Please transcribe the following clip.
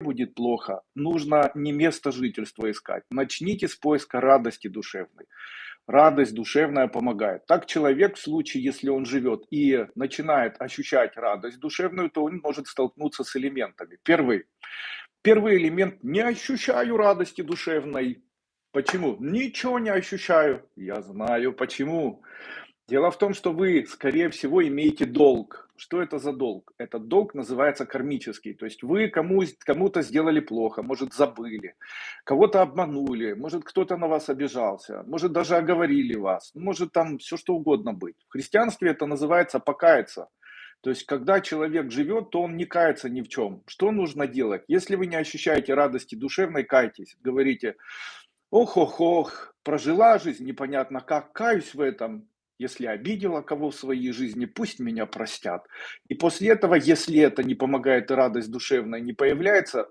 будет плохо, нужно не место жительства искать. Начните с поиска радости душевной. Радость душевная помогает. Так человек в случае, если он живет и начинает ощущать радость душевную, то он может столкнуться с элементами. Первый. Первый элемент. Не ощущаю радости душевной. Почему? Ничего не ощущаю. Я знаю почему. Дело в том, что вы, скорее всего, имеете долг. Что это за долг? Этот долг называется кармический. То есть вы кому, кому-то сделали плохо, может забыли, кого-то обманули, может кто-то на вас обижался, может даже оговорили вас, может там все что угодно быть. В христианстве это называется покаяться. То есть, когда человек живет, то он не кается ни в чем. Что нужно делать? Если вы не ощущаете радости душевной, кайтесь. Говорите, ох-ох-ох, прожила жизнь непонятно как, каюсь в этом, если обидела кого в своей жизни, пусть меня простят. И после этого, если это не помогает и радость душевная не появляется,